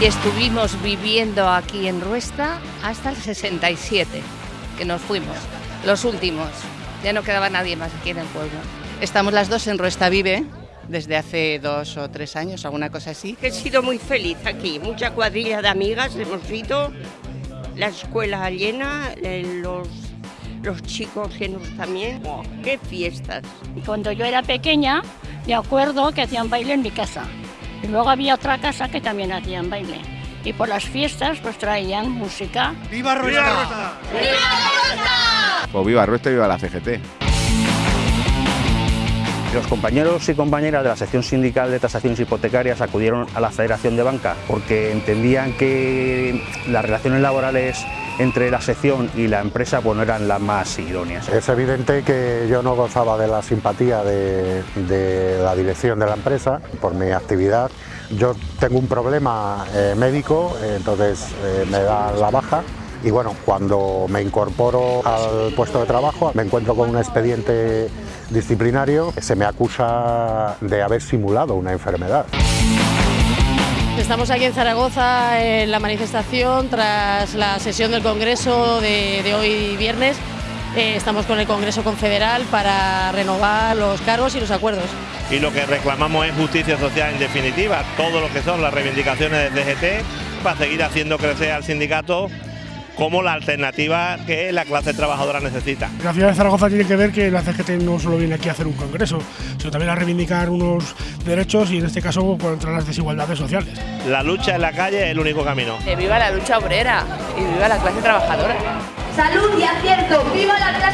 estuvimos viviendo aquí en Ruesta hasta el 67, que nos fuimos, los últimos. Ya no quedaba nadie más aquí en el pueblo. Estamos las dos en Ruesta Vive desde hace dos o tres años, alguna cosa así. He sido muy feliz aquí, mucha cuadrilla de amigas hemos ido, la escuela llena, eh, los, los chicos llenos también. Oh, ¡Qué fiestas! Cuando yo era pequeña, me acuerdo que hacían baile en mi casa. Y luego había otra casa que también hacían baile. Y por las fiestas pues traían música. ¡Viva Ruesta! ¡Viva Ruesta! ¡Viva Pues viva Ruesta y viva la CGT. Los compañeros y compañeras de la sección sindical de tasaciones hipotecarias acudieron a la Federación de Banca porque entendían que las relaciones laborales entre la sección y la empresa pues, no eran las más idóneas. Es evidente que yo no gozaba de la simpatía de, la dirección de la empresa por mi actividad. Yo tengo un problema eh, médico, entonces eh, me da la baja y bueno, cuando me incorporo al puesto de trabajo me encuentro con un expediente disciplinario, se me acusa de haber simulado una enfermedad. Estamos aquí en Zaragoza en la manifestación tras la sesión del Congreso de, de hoy viernes. Eh, estamos con el Congreso Confederal para renovar los cargos y los acuerdos. Y lo que reclamamos es justicia social en definitiva, todo lo que son las reivindicaciones del DGT para seguir haciendo crecer al sindicato como la alternativa que la clase trabajadora necesita. La ciudad de Zaragoza tiene que ver que la CGT no solo viene aquí a hacer un congreso, sino también a reivindicar unos derechos y en este caso contra las desigualdades sociales. La lucha en la calle es el único camino. viva la lucha obrera y viva la clase trabajadora. Salud y acierto, viva la clase.